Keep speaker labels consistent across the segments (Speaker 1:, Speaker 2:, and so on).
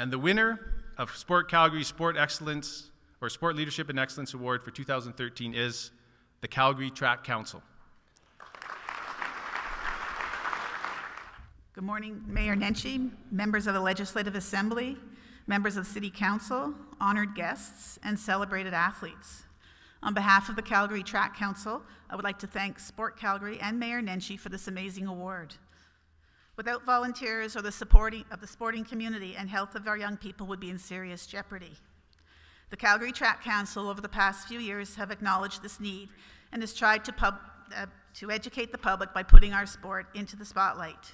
Speaker 1: And the winner of Sport Calgary Sport Excellence or Sport Leadership and Excellence Award for 2013 is the Calgary Track Council.
Speaker 2: Good morning, Mayor Nenshi, members of the Legislative Assembly, members of City Council, honored guests, and celebrated athletes. On behalf of the Calgary Track Council, I would like to thank Sport Calgary and Mayor Nenshi for this amazing award. Without volunteers or the supporting of the sporting community and health of our young people would be in serious jeopardy. The Calgary Track Council over the past few years have acknowledged this need and has tried to, pub, uh, to educate the public by putting our sport into the spotlight.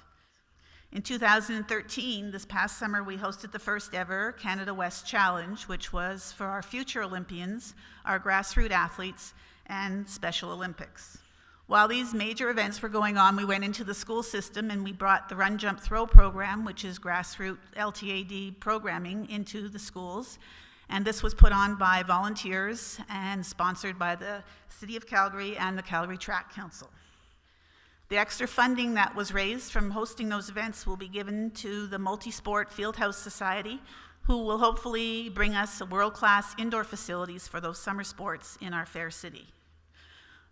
Speaker 2: In 2013, this past summer, we hosted the first ever Canada West Challenge, which was for our future Olympians, our grassroots athletes, and Special Olympics. While these major events were going on, we went into the school system and we brought the Run, Jump, Throw program, which is grassroots LTAD programming, into the schools. And this was put on by volunteers and sponsored by the City of Calgary and the Calgary Track Council. The extra funding that was raised from hosting those events will be given to the Multisport Fieldhouse Society, who will hopefully bring us world-class indoor facilities for those summer sports in our fair city.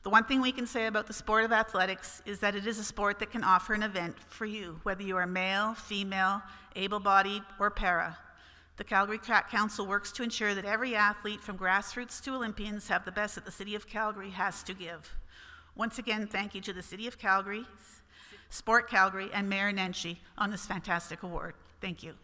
Speaker 2: The one thing we can say about the sport of athletics is that it is a sport that can offer an event for you, whether you are male, female, able-bodied, or para. The Calgary Track Council works to ensure that every athlete from grassroots to Olympians have the best that the City of Calgary has to give. Once again, thank you to the City of Calgary, Sport Calgary, and Mayor Nenshi on this fantastic award. Thank you.